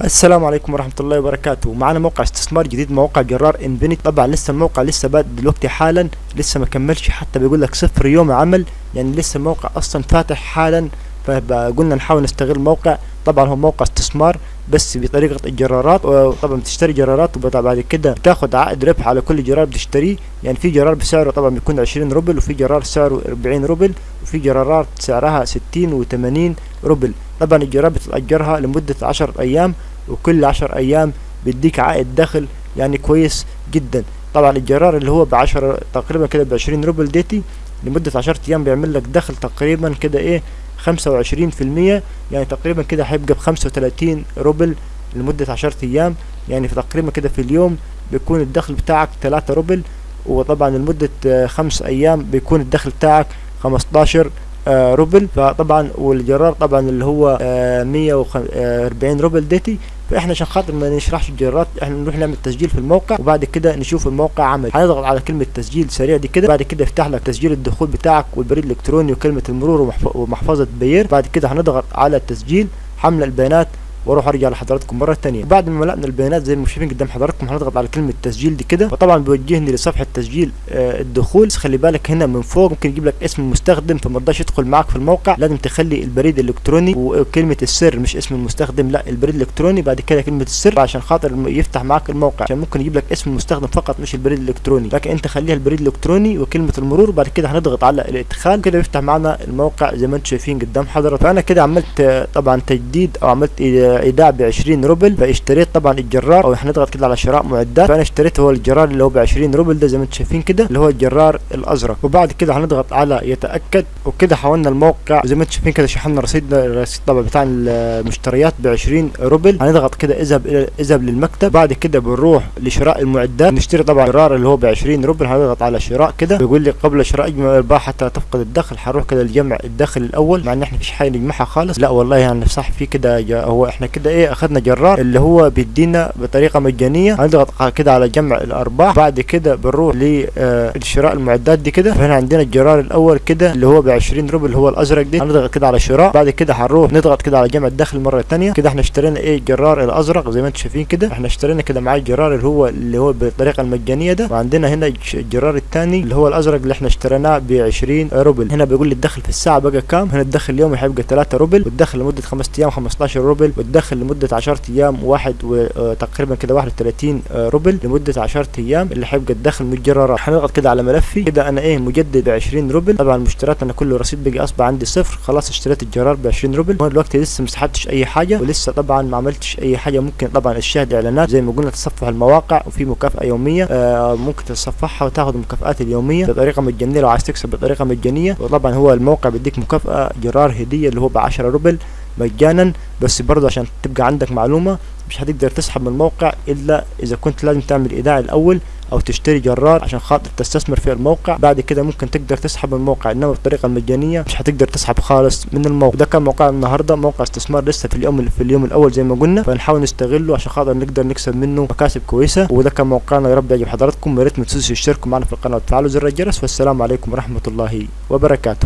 السلام عليكم ورحمة الله وبركاته. معنا موقع استثمار جديد موقع جرار Infinite طبعا لسه الموقع لسه بادئ دلوقتي حالا لسه ما كملش حتى بيقول لك صفر يوم عمل يعني لسه الموقع أصلا فاتح حالا فقلنا نحاول نستغل الموقع طبعا هو موقع استثمار بس بطريقة الجرارات وطبعا بتشتري جرارات وبعد كده بتاخد عائد ربح على كل جرار بتشتريه. يعني في جرار بسعره طبعا بيكون عشرين روبل وفي جرار سعره أربعين روبل وفي جرارات سعرها ستين وثمانين روبل. طبعا الجرار بتأجرها لمدة عشر أيام وكل عشر أيام بيديك عائد دخل يعني كويس جدا. طبعا الجرار اللي هو بعشرة تقريبا كده بعشرين روبل ديتي لمدة عشرة أيام بيعمل لك دخل تقريبا كده إيه خمسة وعشرين في المية يعني تقريبا كده هيبقى بخمسة وتلاتين روبل لمدة عشرة أيام. يعني في تقريبا كده في اليوم بيكون الدخل بتاعك تلاتة روبل وطبعا لمدة خمس أيام بيكون الدخل بتاعك خمستاشر آه روبل. فطبعا والجرار طبعا اللي هو آه مية وأربعين روبل ديتي. فإحنا عشان خاطر ما نشرحش الجرارات إحنا نروح نعمل تسجيل في الموقع وبعد كده نشوف الموقع عمل. هنضغط على كلمة تسجيل سريع دي كده بعد كده يفتح لك تسجيل الدخول بتاعك والبريد الإلكتروني وكلمة المرور ومحفظة Payeer. بعد كده هنضغط على التسجيل حمل البيانات. وأروح أرجع لحضراتكم مرة ثانية بعد ما ملأنا البيانات زي ما شايفين قدام حضراتكم هنضغط على كلمة تسجيل دي كده. وطبعا بيوجهني لصفحة تسجيل آه الدخول. بس خلي بالك هنا من فوق ممكن يجيب لك اسم المستخدم فما رضاش يدخل معاك في الموقع. لازم تخلي البريد الإلكتروني وكلمه السر مش اسم المستخدم لا البريد الإلكتروني. بعد كده كلمة السر عشان خاطر يفتح معاك الموقع. عشان ممكن يجيب لك اسم المستخدم فقط مش البريد الإلكتروني. لكن انت خليها البريد الإلكتروني وكلمة المرور. بعد كده هنضغط على الإدخال. كده يفتح معنا الموقع زي ما أنتم شايفين قدام حضرتك فأنا كده عملت طبعا تجديد أو عملت إيداع ب 20 20 روبل فاشتريت طبعا الجرار أو هنضغط كده على شراء معدات فأنا اشتريت هو الجرار اللي هو ب 20 روبل ده زي ما أنتم شايفين كده اللي هو الجرار الأزرق. وبعد كده هنضغط على يتأكد وكده حولنا الموقع زي ما أنتم شايفين كده شحنا رصيد الرصيد طبعا بتاع المشتريات ب 20 روبل. هنضغط كده إذهب إذهب للمكتب. بعد كده بنروح لشراء المعدات نشتري طبعا الجرار اللي هو ب 20 روبل هنضغط على شراء كده بيقول لي قبل شراء اجمع الإرباح حتى تفقد الدخل هنروح كده لجمع الدخل الأول مع إن إحنا مفيش حاجة نجمعها خالص. لا والله يعني صح في كده هو إحنا كده إيه اخذنا جرار اللي هو بيدينا بطريقة مجانية. هنضغط كده على جمع الأرباح. بعد كده بنروح لشراء المعدات دي كده. فهنا عندنا الجرار الأول كده اللي هو ب 20 روبل اللي هو الأزرق دي. هنضغط كده على شراء. بعد كده هنروح نضغط كده على جمع الدخل مرة ثانية كده إحنا اشترينا إيه الجرار الأزرق زي ما أنتم شايفين كده. إحنا اشترينا كده معاه الجرار اللي هو اللي هو بالطريقة المجانية ده. وعندنا هنا الجرار الثاني اللي هو الأزرق اللي إحنا اشتريناه ب 20 روبل. هنا بيقول لي الدخل في الساعة بقى كام؟ هنا الدخل اليومي هيبقى 3 روبل والدخل لمدة 5 أيام 15 روبل والدخل لمدة 10 أيام واحد وتقريبا كده 31 روبل لمدة 10 أيام. اللي هيبقى الدخل من الجرارات هنضغط كده على ملفي. كده أنا إيه مجدد ب 20 روبل. طبعا المشتريات أنا كله رصيد بقي أصبح عندي صفر. خلاص اشتريت الجرار ب 20 روبل. وأنا دلوقتي لسه ما سحبتش أي حاجة. ولسه طبعا ما عملتش أي حاجة. ممكن طبعا الشاهد إعلانات. زي ما قلنا تصفح المواقع وفي مكافأة يومية. آه ممكن تتصفحها وتاخد المكافآت اليومية بطريقة مجانية. لو عايز تكسب بطريقة مجانية. وطبعا هو الموقع بيديك مكافأة جرار هدية اللي هو ب 10 روبل. مجانا بس برضه عشان تبقى عندك معلومة مش هتقدر تسحب من الموقع إلا إذا كنت لازم تعمل إيداع الأول أو تشتري جرار عشان خاطر تستثمر في الموقع. بعد كده ممكن تقدر تسحب من الموقع إنما بالطريقة المجانيه مش هتقدر تسحب خالص من الموقع. ده كان موقع النهارده. موقع استثمار لسه في اليوم في اليوم الأول زي ما قلنا فنحاول نستغله عشان خاطر نقدر نكسب منه مكاسب كويسة. وده كان موقعنا. يا رب يعجب حضراتكم. يا ريت ما تنسوش تشتركوا معنا في القناة وتفعلوا زر الجرس. والسلام عليكم ورحمة الله وبركاته.